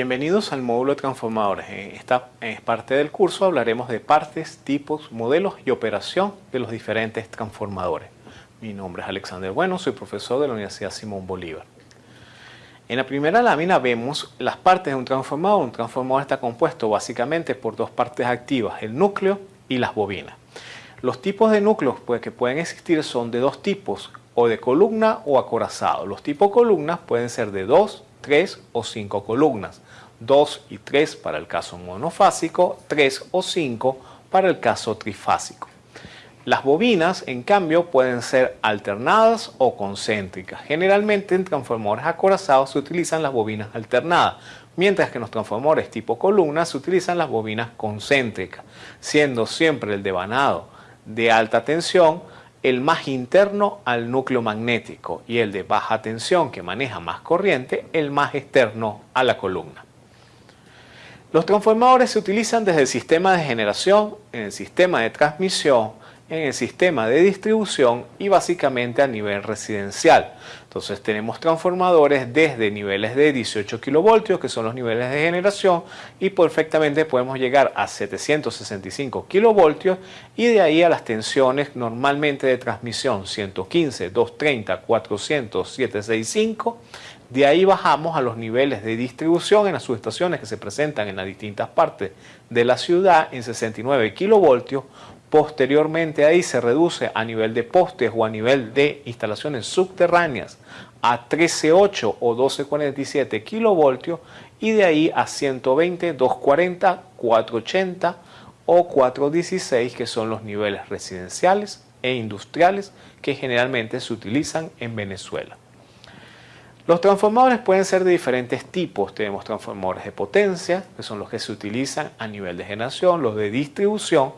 Bienvenidos al módulo de transformadores. En esta parte del curso hablaremos de partes, tipos, modelos y operación de los diferentes transformadores. Mi nombre es Alexander Bueno, soy profesor de la Universidad Simón Bolívar. En la primera lámina vemos las partes de un transformador. Un transformador está compuesto básicamente por dos partes activas, el núcleo y las bobinas. Los tipos de núcleos pues, que pueden existir son de dos tipos, o de columna o acorazado. Los tipos columnas pueden ser de dos, 3 o 5 columnas, 2 y 3 para el caso monofásico, 3 o 5 para el caso trifásico. Las bobinas, en cambio, pueden ser alternadas o concéntricas. Generalmente en transformadores acorazados se utilizan las bobinas alternadas, mientras que en los transformadores tipo columna se utilizan las bobinas concéntricas, siendo siempre el devanado de alta tensión el más interno al núcleo magnético y el de baja tensión que maneja más corriente, el más externo a la columna. Los transformadores se utilizan desde el sistema de generación, en el sistema de transmisión, en el sistema de distribución y básicamente a nivel residencial. Entonces tenemos transformadores desde niveles de 18 kilovoltios, que son los niveles de generación, y perfectamente podemos llegar a 765 kilovoltios y de ahí a las tensiones normalmente de transmisión 115, 230, 400, 765. De ahí bajamos a los niveles de distribución en las subestaciones que se presentan en las distintas partes de la ciudad en 69 kilovoltios Posteriormente ahí se reduce a nivel de postes o a nivel de instalaciones subterráneas a 13.8 o 12.47 kilovoltios y de ahí a 120, 240, 480 o 416 que son los niveles residenciales e industriales que generalmente se utilizan en Venezuela. Los transformadores pueden ser de diferentes tipos. Tenemos transformadores de potencia, que son los que se utilizan a nivel de generación, los de distribución,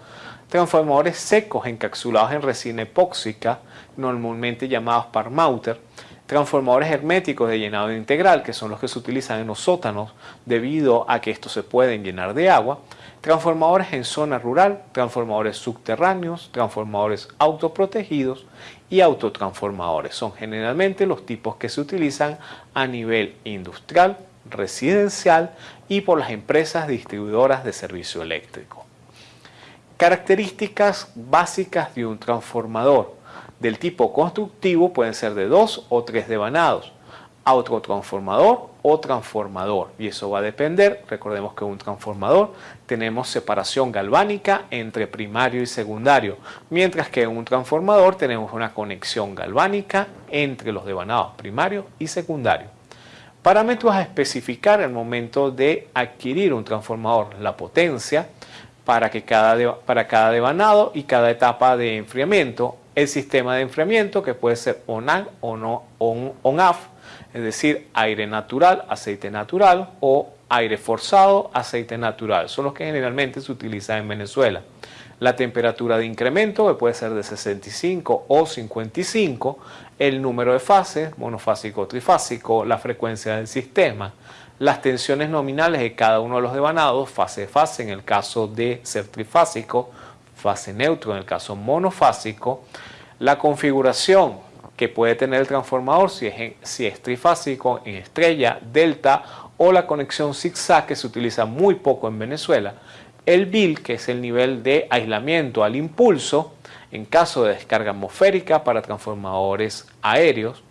transformadores secos encapsulados en resina epóxica, normalmente llamados Parmouter, transformadores herméticos de llenado integral, que son los que se utilizan en los sótanos debido a que estos se pueden llenar de agua, transformadores en zona rural, transformadores subterráneos, transformadores autoprotegidos y autotransformadores. Son generalmente los tipos que se utilizan a nivel industrial, residencial y por las empresas distribuidoras de servicio eléctrico. Características básicas de un transformador del tipo constructivo pueden ser de dos o tres devanados, autotransformador o transformador y eso va a depender, recordemos que un transformador tenemos separación galvánica entre primario y secundario, mientras que en un transformador tenemos una conexión galvánica entre los devanados primario y secundario. Parámetros a especificar al momento de adquirir un transformador, la potencia, para, que cada, para cada devanado y cada etapa de enfriamiento. El sistema de enfriamiento que puede ser on-off, o no, on, es decir, aire natural, aceite natural o aire forzado, aceite natural. Son los que generalmente se utilizan en Venezuela. La temperatura de incremento que puede ser de 65 o 55, el número de fases, monofásico o trifásico, la frecuencia del sistema, las tensiones nominales de cada uno de los devanados, fase fase en el caso de ser trifásico, fase neutro en el caso monofásico, la configuración que puede tener el transformador si es, si es trifásico en estrella, delta o la conexión zigzag que se utiliza muy poco en Venezuela, el BIL que es el nivel de aislamiento al impulso en caso de descarga atmosférica para transformadores aéreos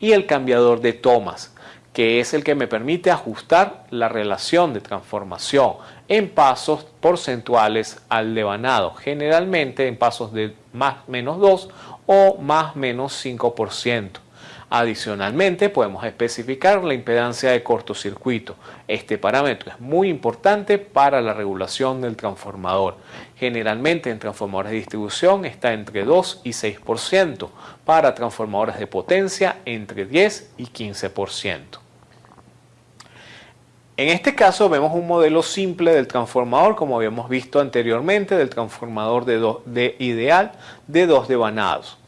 y el cambiador de tomas que es el que me permite ajustar la relación de transformación en pasos porcentuales al devanado, generalmente en pasos de más menos 2 o más menos 5%. Adicionalmente podemos especificar la impedancia de cortocircuito. Este parámetro es muy importante para la regulación del transformador. Generalmente en transformadores de distribución está entre 2 y 6%, para transformadores de potencia entre 10 y 15%. En este caso vemos un modelo simple del transformador como habíamos visto anteriormente del transformador de, ideal de dos devanados.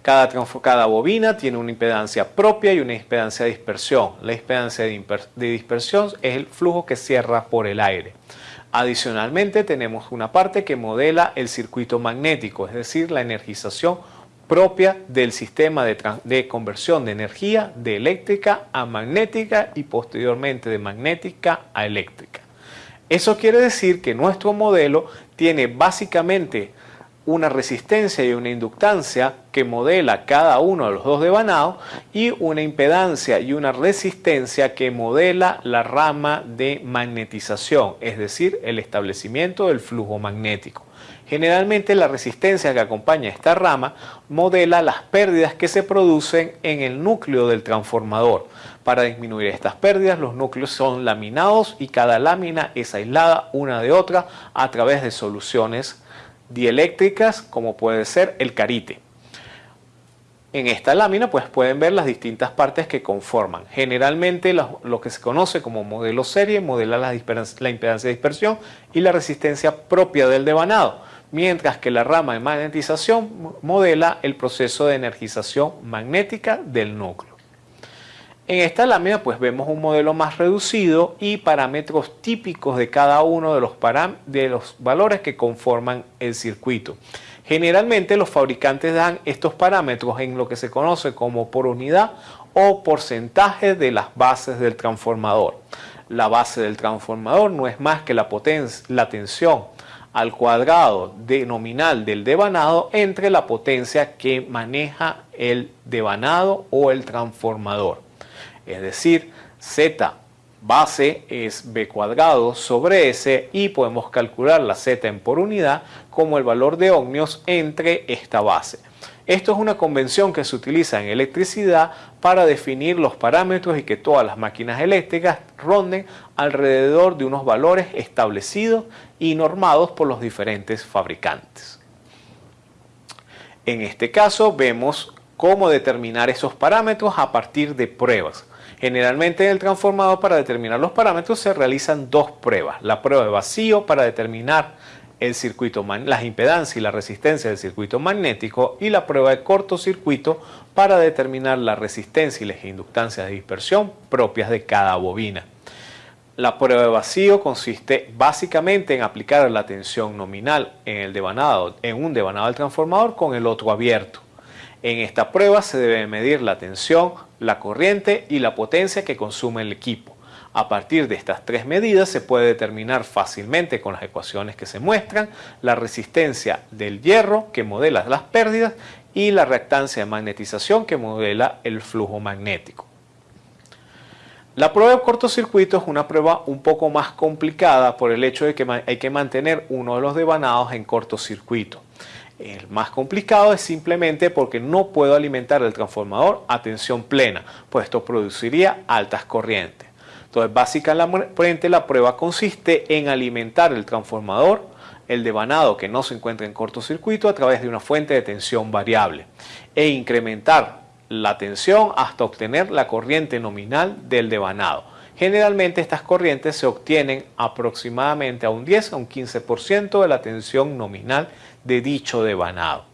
Cada, cada, bobina tiene una impedancia propia y una impedancia de dispersión. La impedancia de, dispersión es el flujo que cierra por el aire. Adicionalmente tenemos una parte que modela el circuito magnético, es decir, la energización propia del sistema de, conversión de energía de eléctrica a magnética y posteriormente de magnética a eléctrica. Eso quiere decir que nuestro modelo tiene básicamente una resistencia y una inductancia que modela cada uno de los dos devanados y una impedancia y una resistencia que modela la rama de magnetización, es decir, el establecimiento del flujo magnético. Generalmente la resistencia que acompaña esta rama modela las pérdidas que se producen en el núcleo del transformador. Para disminuir estas pérdidas los núcleos son laminados y cada lámina es aislada una de otra a través de soluciones dieléctricas como puede ser el carite. En esta lámina pues pueden ver las distintas partes que conforman. Generalmente lo, que se conoce como modelo serie modela la, la impedancia de dispersión y la resistencia propia del devanado mientras que la rama de magnetización modela el proceso de energización magnética del núcleo. En esta lámina pues vemos un modelo más reducido y parámetros típicos de cada uno de los, de los valores que conforman el circuito. Generalmente los fabricantes dan estos parámetros en lo que se conoce como por unidad o porcentaje de las bases del transformador. La base del transformador no es más que la, la tensión al cuadrado de nominal del devanado entre la potencia que maneja el devanado o el transformador. Es decir, Z base es B cuadrado sobre S y podemos calcular la Z en por unidad como el valor de ohmios entre esta base. Esto es una convención que se utiliza en electricidad para definir los parámetros y que todas las máquinas eléctricas ronden alrededor de unos valores establecidos y normados por los diferentes fabricantes. En este caso vemos cómo determinar esos parámetros a partir de pruebas. Generalmente en el transformador para determinar los parámetros se realizan dos pruebas. La prueba de vacío para determinar el circuito, las impedancias y la resistencia del circuito magnético y la prueba de cortocircuito para determinar la resistencia y las inductancias de dispersión propias de cada bobina. La prueba de vacío consiste básicamente en aplicar la tensión nominal en, el devanado, en un devanado del transformador con el otro abierto. En esta prueba se debe medir la tensión, la corriente y la potencia que consume el equipo. A partir de estas tres medidas se puede determinar fácilmente con las ecuaciones que se muestran la resistencia del hierro que modela las pérdidas y la reactancia de magnetización que modela el flujo magnético. La prueba de cortocircuito es una prueba un poco más complicada por el hecho de que hay que mantener uno de los devanados en cortocircuito. El más complicado es simplemente porque no puedo alimentar el transformador a tensión plena, pues esto produciría altas corrientes. Entonces, básicamente la prueba consiste en alimentar el transformador, el devanado que no se encuentra en cortocircuito a través de una fuente de tensión variable e incrementar la tensión hasta obtener la corriente nominal del devanado. Generalmente estas corrientes se obtienen aproximadamente a un 10 a un 15% de la tensión nominal de dicho devanado.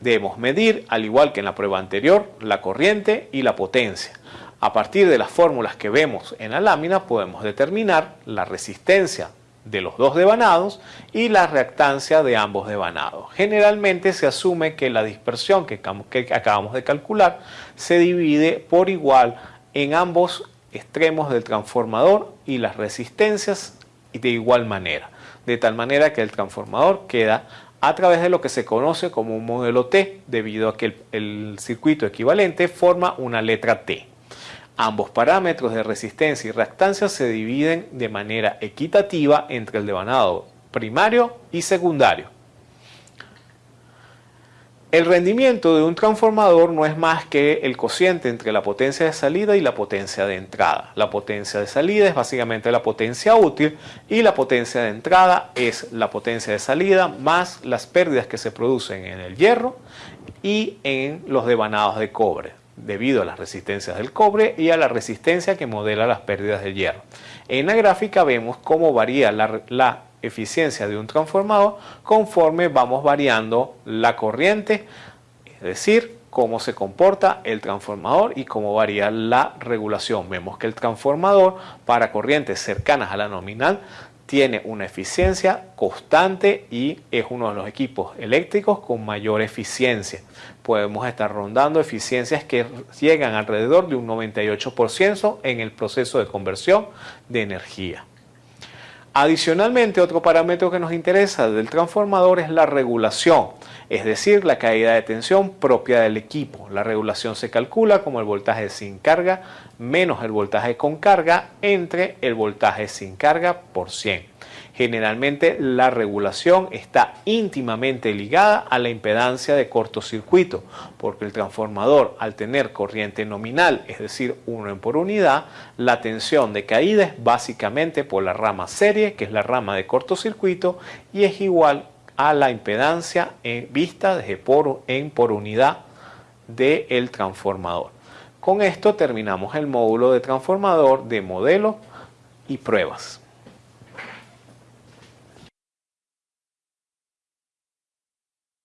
Debemos medir, al igual que en la prueba anterior, la corriente y la potencia. A partir de las fórmulas que vemos en la lámina podemos determinar la resistencia de los dos devanados y la reactancia de ambos devanados. Generalmente se asume que la dispersión que, acabamos de calcular se divide por igual en ambos extremos del transformador y las resistencias de igual manera, de tal manera que el transformador queda a través de lo que se conoce como un modelo T, debido a que el circuito equivalente forma una letra T. Ambos parámetros de resistencia y reactancia se dividen de manera equitativa entre el devanado primario y secundario. El rendimiento de un transformador no es más que el cociente entre la potencia de salida y la potencia de entrada. La potencia de salida es básicamente la potencia útil y la potencia de entrada es la potencia de salida más las pérdidas que se producen en el hierro y en los devanados de cobre debido a las resistencias del cobre y a la resistencia que modela las pérdidas de hierro. En la gráfica vemos cómo varía la, eficiencia de un transformador conforme vamos variando la corriente, es decir, cómo se comporta el transformador y cómo varía la regulación. Vemos que el transformador para corrientes cercanas a la nominal tiene una eficiencia constante y es uno de los equipos eléctricos con mayor eficiencia. Podemos estar rondando eficiencias que llegan alrededor de un 98% en el proceso de conversión de energía. Adicionalmente, otro parámetro que nos interesa del transformador es la regulación, es decir, la caída de tensión propia del equipo. La regulación se calcula como el voltaje sin carga menos el voltaje con carga entre el voltaje sin carga por 100. Generalmente la regulación está íntimamente ligada a la impedancia de cortocircuito, porque el transformador al tener corriente nominal, es decir, 1 en por unidad, la tensión de caída es básicamente por la rama serie, que es la rama de cortocircuito, y es igual a la impedancia en vista de por en por unidad del transformador. Con esto terminamos el módulo de transformador de modelo y pruebas.